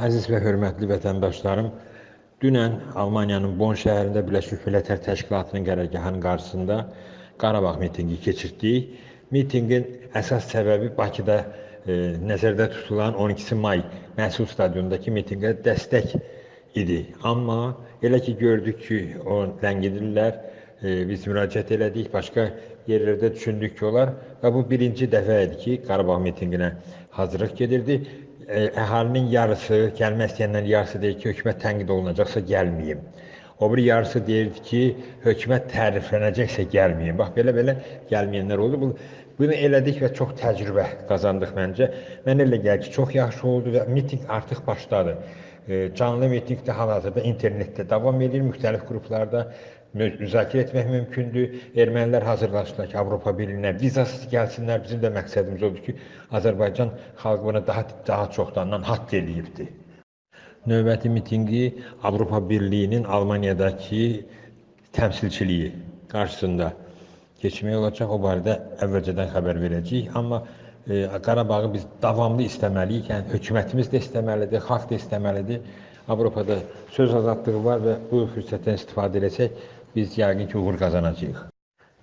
Əziz və hörmətli vətəndaşlarım, dünən Almaniyanın Bonn şəhərində Birləşmiş Millətlər Təşkilatının qərargahının qarşısında Qarabağ mitinqi keçirtdik. Mitinqin əsas səbəbi Bakıda e, nəzərdə tutulan 12 may Məhsul stadionundakı mitinqə dəstək idi. Amma elə ki gördük ki, o ləngidirlər, e, biz müraciət elədik, başqa yerlərdə düşündük ki, olar və bu birinci dəfə idi ki, Qarabağ mitinqinə hazırlıq gedirdi əhalinin yarısı, gəlmək istəyənlərin yarısı deyir ki, hökumət tənqid olunacaqsa gəlməyim. O bir yarısı deyirdi ki, hökumət təriflənəcəksə gəlməyim. Bax belə-belə gəlməyənlər oldu. Bu bunu elədik və çox təcrübə qazandıq məncə. Mən elə gəlir ki, çox yaxşı oldu və mitinq artıq başladı. Canlı mitinq də hal-hazırda internetdə davam edir, müxtəlif qruplarda müzakirə etmək mümkündür. Ermənilər hazırlaşdılar ki, Avropa Birliyinə vizasız gəlsinlər. Bizim də məqsədimiz odur ki, Azərbaycan xalqı buna daha daha çoxdandan haqq eləyibdi. Növbəti mitinqi Avropa Birliyinin Almaniyadakı təmsilçiliyi qarşısında keçmək olacaq. O barədə əvvəlcədən xəbər verəcəyik. Amma e, Qarabağı biz davamlı istəməliyik. Yəni hökumətimiz də istəməlidir, xalq da istəməlidir. Avropada söz azadlığı var və bu fürsətdən istifadə etsək biz yəqin ki, uğur qazanacağıq.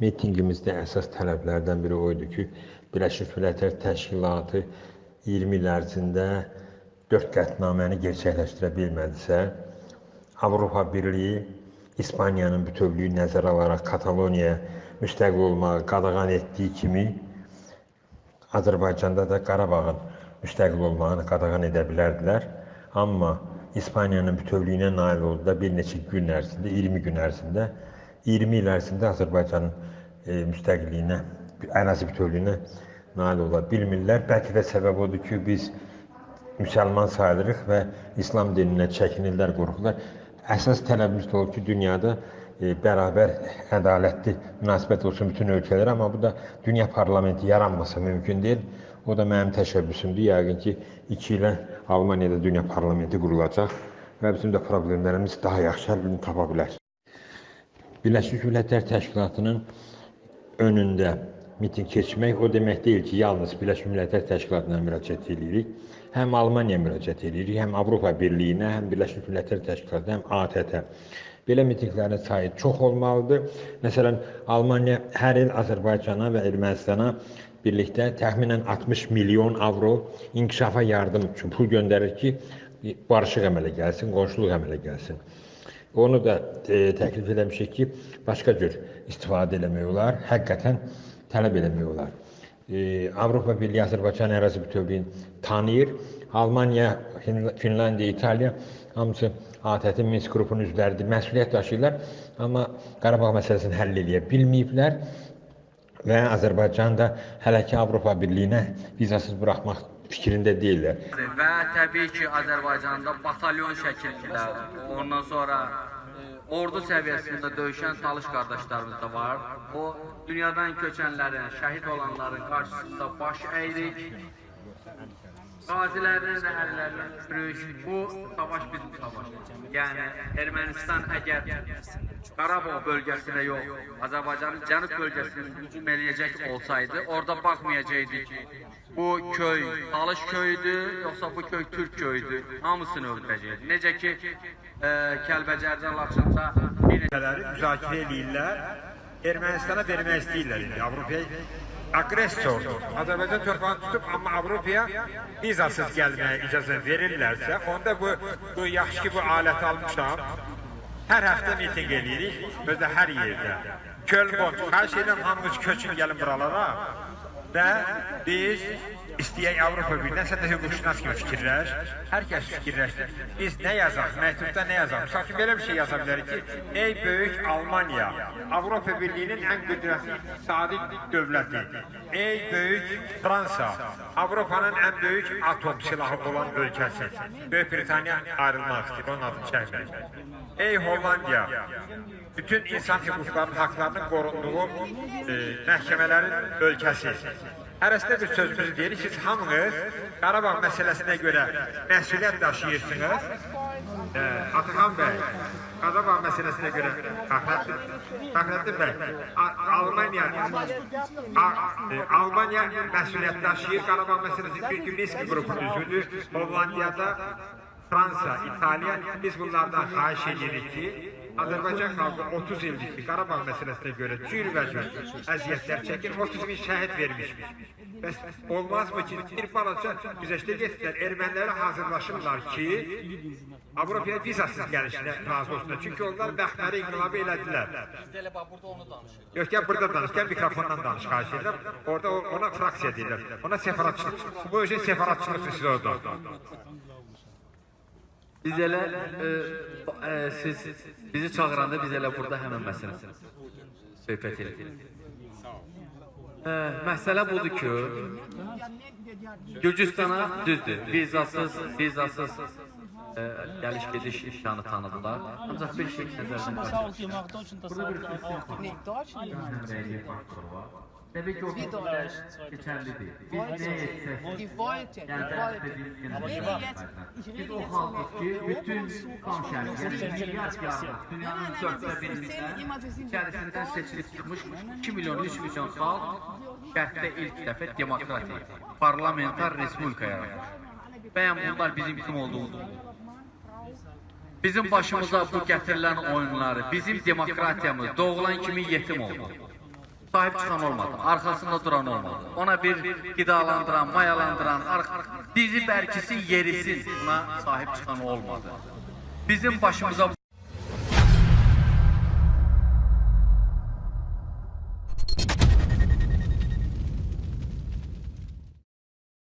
Mitinqimizdə əsas tələblərdən biri o idi ki, Birləşmiş Millətlər Təşkilatı 20 il ərzində 4 qətnaməni gerçəkləşdirə bilmədisə, Avropa Birliyi İspaniyanın bütövlüyü nəzərə alaraq Kataloniyaya müstəqil olmağı qadağan etdiyi kimi Azərbaycanda da Qarabağın müstəqil olmağını qadağan edə bilərdilər. Amma İspaniyanın bütövlüyünə nail oldular bir neçə gün ərzində, 20 gün ərzində. 20 il ərzində Azərbaycanın e, müstəqilliyinə, ərazi bütövlüyünə nail ola bilmirlər. Bəlkə də səbəb odur ki, biz müsəlman sayılırıq və İslam dininə çəkinirlər, qorxurlar. Əsas tələbimiz də olur ki, dünyada e, bərabər, ədalətli münasibət olsun bütün ölkələrə, amma bu da dünya parlamenti yaranmasa mümkün deyil. O da mənim təşəbbüsümdür. Yəqin ki, 2 ilə Almaniyada dünya parlamenti qurulacaq və bizim də problemlərimiz daha yaxşı həllini tapa bilər. Birləşmiş Millətlər Təşkilatının önündə miting keçmək o demək deyil ki, yalnız Birləşmiş Millətlər Təşkilatına müraciət edirik. Həm Almaniyaya müraciət edirik, həm Avropa Birliyinə, həm Birləşmiş Millətlər Təşkilatına, həm ATƏT-ə. Belə mitinqlərin sayı çox olmalıdır. Məsələn, Almaniya hər il Azərbaycana və Ermənistana birlikdə təxminən 60 milyon avro inkişafa yardım üçün pul göndərir ki, barışıq əmələ gəlsin, qonşuluq əmələ gəlsin. Onu da e, təklif eləmişik ki, başqa cür istifadə eləmək olar, həqiqətən tələb eləmək olar. E, Avropa Birliyi Azərbaycan ərazi bütövlüyünü tanıyır. Almaniya, Finlandiya, İtaliya hamısı ATƏT-in Minsk qrupunun üzvləridir, məsuliyyət daşıyırlar, amma Qarabağ məsələsini həll edə bilməyiblər və Azərbaycan da hələ ki Avropa Birliyinə vizasız buraxmaq fikrində deyirlər. Və təbii ki, Azərbaycanda batalyon şəklində, ondan sonra ordu səviyyəsində döyüşən talış qardaşlarımız da var. O dünyadan köçənlərin, şəhid olanların qarşısında baş əyirik. Qazilərin əhəllərinə yürüyüş, bu savaş bizim savaşdır. Yəni, Ermənistan əgər Qarabağ bölgəsinə yox, Azərbaycanın cənub bölgəsinin hücum eləyəcək olsaydı, orada baxmayacaqdı ki, bu köy Talış köyüdür, yoxsa bu köy Türk köyüdür, hamısını öldürəcəkdi. Necə ki, e, Kəlbəcərdə, Laçında müzakirə eləyirlər, Ermənistana vermək istəyirlər indi Avropaya agressordur. Azərbaycan torpağını tutub, amma Avropaya vizasız gəlməyə icazə verirlərsə, onda bu, bu yaxşı ki, bu aləti almışam, hər həftə miting eləyirik, özdə hər yerdə. Kölbon, xahiş edirəm, hamımız köçün gəlin buralara və biz istəyək Avropa Birliyi, nəsə də hüquqşünas kimi fikirləş, hər kəs fikirləşdir. Biz nə yazaq, məktubda nə yazaq? Misal ki, belə bir şey yaza bilərik ki, ey böyük Almaniya, Avropa Birliyinin ən qüdrətli iqtisadi dövləti, ey böyük Fransa, Avropanın ən böyük atom silahı olan ölkəsi, Böyük Britaniya ayrılmaq istəyir, onun adını çəkmək. Ey Hollandiya, bütün insan hüquqlarının, haqlarının qorunduğu e, məhkəmələrin ölkəsi. Hərəsində bir sözümüzü deyirik, siz hamınız Qarabağ məsələsinə görə məsuliyyət daşıyırsınız. E, Ataxan bəy, Qarabağ məsələsinə görə Fəxrəddin bəy, Almaniya e, Almaniya məsuliyyət daşıyır Qarabağ məsələsi çünki Minsk qrupunun üzvüdür. Hollandiyada Fransa, İtalya biz bunlardan xahiş edirik ki Azərbaycan xalqı 30 ildir Qarabağ məsələsinə görə cürbəcür əziyyətlər çəkir, 30 min şəhid vermişmiş. Bəs olmazmı ki, bir balaca güzəştə getdilər, ermənilərə hazırlaşırlar ki, Avropaya vizasız gəlişinə razı olsunlar. Çünki onlar bəxtləri inqilabı elədilər. Biz elə bax burada onu danışırıq. Yox, gəl burada danış, gəl mikrofondan danış, xahiş edirəm. Orada ona fraksiya deyirlər. Ona separatçılıq. Bu özü separatçılıqdır siz orada. Biz elə e, e, siz bizi çağıranda biz elə burada həmin məsələsini söhbət edirik. E, məsələ budur ki, Gürcüstana düzdür, vizasız, vizasız e, gəliş gediş imkanı tanıdılar. Ancaq bir şey nəzərdən təsəvvür Nee, Deutschland. Həmrəylik faktoru var. Təbii ki, o Bir dolar. keçərli deyil. Biz nə etsək, yəni rede jetzt, ich Biz o halkız ki, bütün kam şərqində milyar yardım, dünyanın dörtte birində içərisindən seçilib çıxmış 2 milyon, 3 milyon xalq şərqdə ilk dəfə demokratik, parlamentar respublika yaratmış. Bəyən bunlar bizim kim olduğumuz. Bizim başımıza bu gətirilən oyunları, bizim demokratiyamız doğulan kimi yetim oldu. Sahib çıxan olmadı, arkasında duran olmadı. Ona bir qidalandıran, mayalandıran, dizi bərkisin, yerisin buna sahib çıxan olmadı. Bizim başımıza